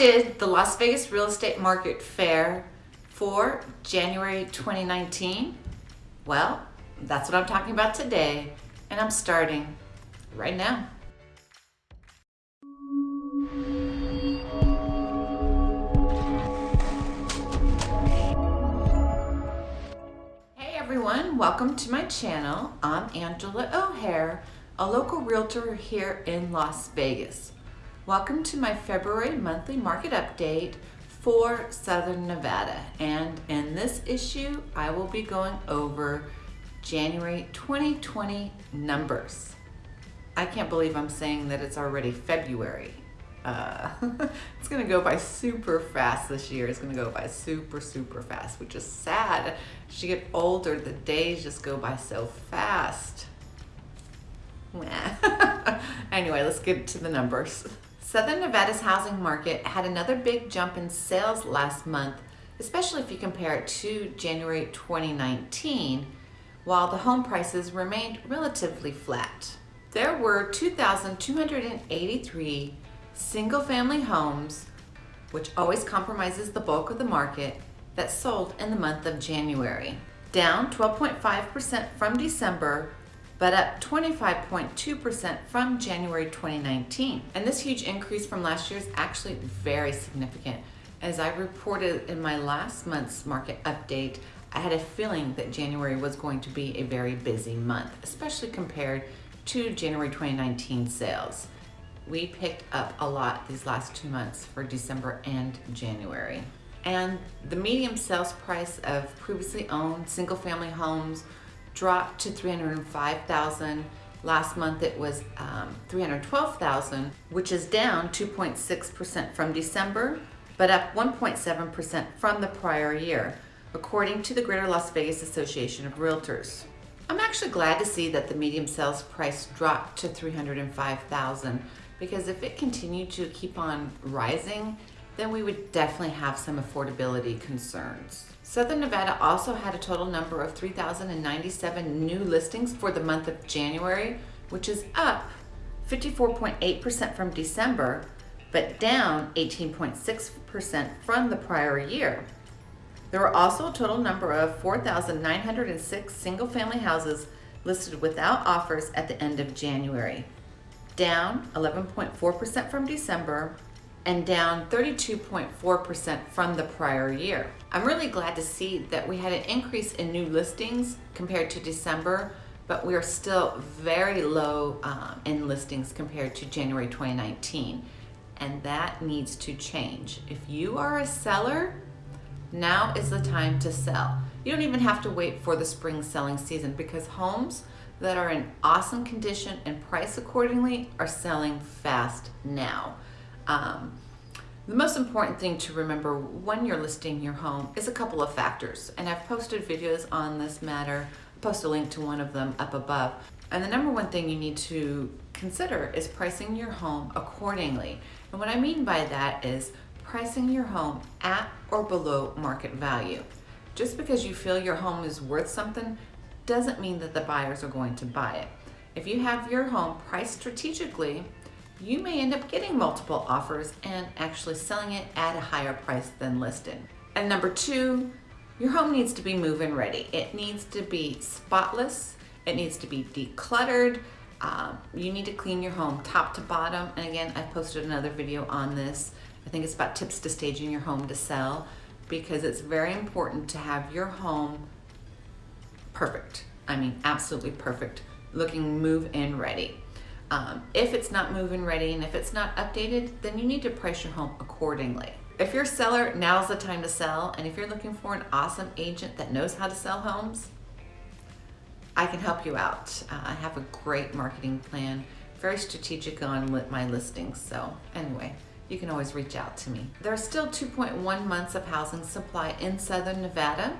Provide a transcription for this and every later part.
did the Las Vegas Real Estate Market Fare for January 2019? Well, that's what I'm talking about today, and I'm starting right now. Hey everyone, welcome to my channel. I'm Angela O'Hare, a local realtor here in Las Vegas. Welcome to my February monthly market update for Southern Nevada. And in this issue, I will be going over January 2020 numbers. I can't believe I'm saying that it's already February. Uh, it's gonna go by super fast this year. It's gonna go by super, super fast, which is sad. As you get older, the days just go by so fast. anyway, let's get to the numbers. Southern Nevada's housing market had another big jump in sales last month, especially if you compare it to January 2019, while the home prices remained relatively flat. There were 2,283 single-family homes, which always compromises the bulk of the market, that sold in the month of January, down 12.5% from December but up 25.2% from January 2019. And this huge increase from last year is actually very significant. As I reported in my last month's market update, I had a feeling that January was going to be a very busy month, especially compared to January 2019 sales. We picked up a lot these last two months for December and January. And the medium sales price of previously owned single family homes dropped to 305,000. Last month it was um, 312,000, which is down 2.6% from December, but up 1.7% from the prior year, according to the Greater Las Vegas Association of Realtors. I'm actually glad to see that the medium sales price dropped to 305,000 because if it continued to keep on rising, then we would definitely have some affordability concerns. Southern Nevada also had a total number of 3,097 new listings for the month of January, which is up 54.8% from December, but down 18.6% from the prior year. There were also a total number of 4,906 single-family houses listed without offers at the end of January, down 11.4% from December and down 32.4% from the prior year. I'm really glad to see that we had an increase in new listings compared to December, but we are still very low um, in listings compared to January 2019. And that needs to change. If you are a seller, now is the time to sell. You don't even have to wait for the spring selling season because homes that are in awesome condition and priced accordingly are selling fast now. Um, the most important thing to remember when you're listing your home is a couple of factors, and I've posted videos on this matter. I'll post a link to one of them up above. And the number one thing you need to consider is pricing your home accordingly. And what I mean by that is pricing your home at or below market value. Just because you feel your home is worth something doesn't mean that the buyers are going to buy it. If you have your home priced strategically, you may end up getting multiple offers and actually selling it at a higher price than listed. And number two, your home needs to be move-in ready. It needs to be spotless. It needs to be decluttered. Um, you need to clean your home top to bottom. And again, I posted another video on this. I think it's about tips to staging your home to sell because it's very important to have your home perfect. I mean, absolutely perfect, looking move-in ready. Um, if it's not move-in ready and if it's not updated, then you need to price your home accordingly. If you're a seller, now's the time to sell. And if you're looking for an awesome agent that knows how to sell homes, I can help you out. Uh, I have a great marketing plan, very strategic on my listings. So anyway, you can always reach out to me. There are still 2.1 months of housing supply in Southern Nevada,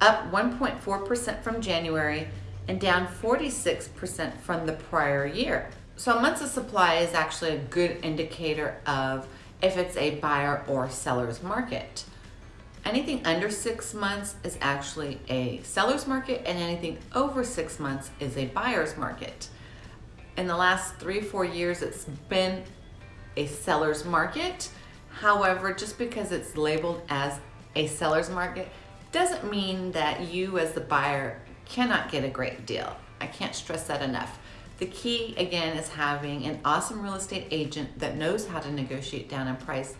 up 1.4% from January and down 46% from the prior year. So months of supply is actually a good indicator of if it's a buyer or seller's market. Anything under six months is actually a seller's market and anything over six months is a buyer's market. In the last three, four years, it's been a seller's market. However, just because it's labeled as a seller's market doesn't mean that you as the buyer cannot get a great deal. I can't stress that enough. The key again is having an awesome real estate agent that knows how to negotiate down in price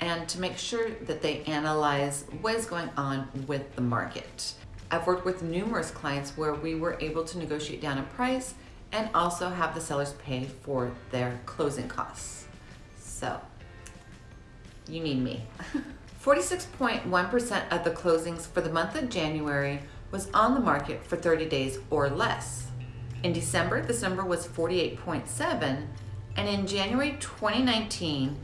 and to make sure that they analyze what is going on with the market. I've worked with numerous clients where we were able to negotiate down in price and also have the sellers pay for their closing costs. So, you need me. 46.1% of the closings for the month of January was on the market for 30 days or less. In December, this number was 48.7, and in January 2019,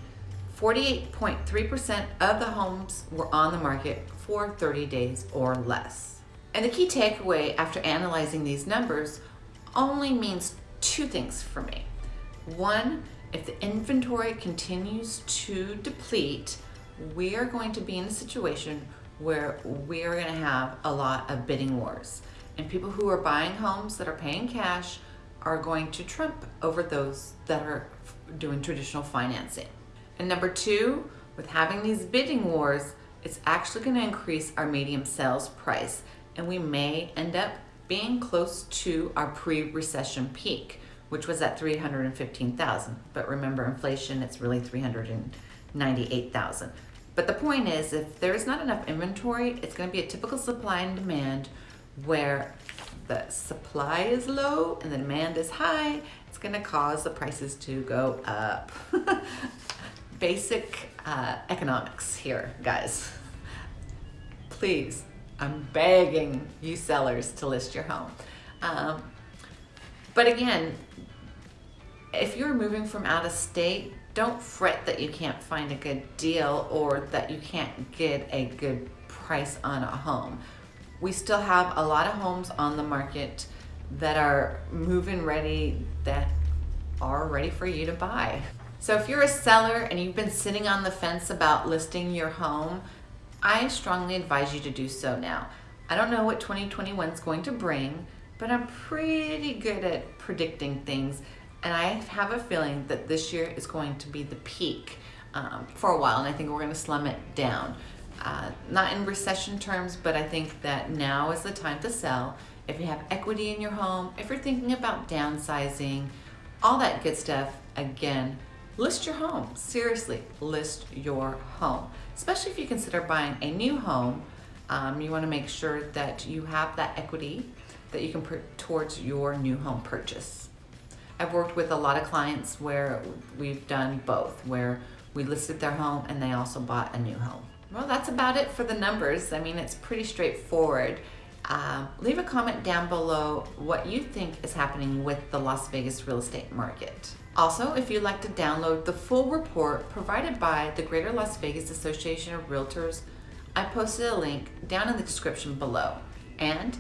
48.3% of the homes were on the market for 30 days or less. And the key takeaway after analyzing these numbers only means two things for me. One, if the inventory continues to deplete, we are going to be in a situation where we are going to have a lot of bidding wars. And people who are buying homes that are paying cash are going to trump over those that are doing traditional financing. And number two, with having these bidding wars, it's actually going to increase our medium sales price. And we may end up being close to our pre-recession peak, which was at 315,000. But remember inflation, it's really 398,000. But the point is, if there's not enough inventory, it's gonna be a typical supply and demand where the supply is low and the demand is high. It's gonna cause the prices to go up. Basic uh, economics here, guys. Please, I'm begging you sellers to list your home. Um, but again, if you're moving from out of state, don't fret that you can't find a good deal or that you can't get a good price on a home. We still have a lot of homes on the market that are move-in ready that are ready for you to buy. So if you're a seller and you've been sitting on the fence about listing your home, I strongly advise you to do so now. I don't know what 2021 is going to bring, but I'm pretty good at predicting things and I have a feeling that this year is going to be the peak um, for a while, and I think we're going to slum it down. Uh, not in recession terms, but I think that now is the time to sell. If you have equity in your home, if you're thinking about downsizing, all that good stuff, again, list your home. Seriously, list your home. Especially if you consider buying a new home, um, you want to make sure that you have that equity that you can put towards your new home purchase. I've worked with a lot of clients where we've done both, where we listed their home and they also bought a new home. Well, that's about it for the numbers. I mean, it's pretty straightforward. Uh, leave a comment down below what you think is happening with the Las Vegas real estate market. Also, if you'd like to download the full report provided by the Greater Las Vegas Association of Realtors, I posted a link down in the description below. And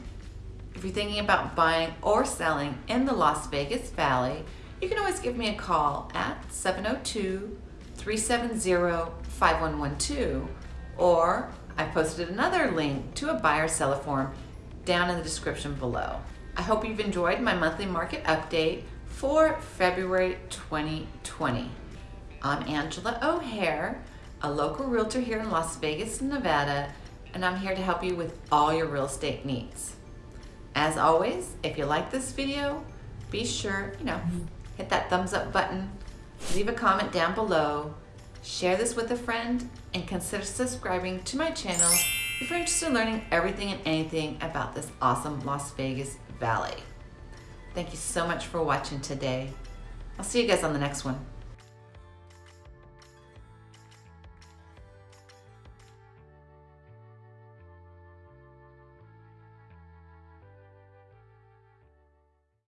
if you're thinking about buying or selling in the Las Vegas Valley, you can always give me a call at 702-370-5112 or I posted another link to a buyer seller form down in the description below. I hope you've enjoyed my monthly market update for February 2020. I'm Angela O'Hare, a local realtor here in Las Vegas, Nevada, and I'm here to help you with all your real estate needs. As always, if you like this video, be sure, you know, hit that thumbs up button, leave a comment down below, share this with a friend, and consider subscribing to my channel if you're interested in learning everything and anything about this awesome Las Vegas Valley. Thank you so much for watching today. I'll see you guys on the next one.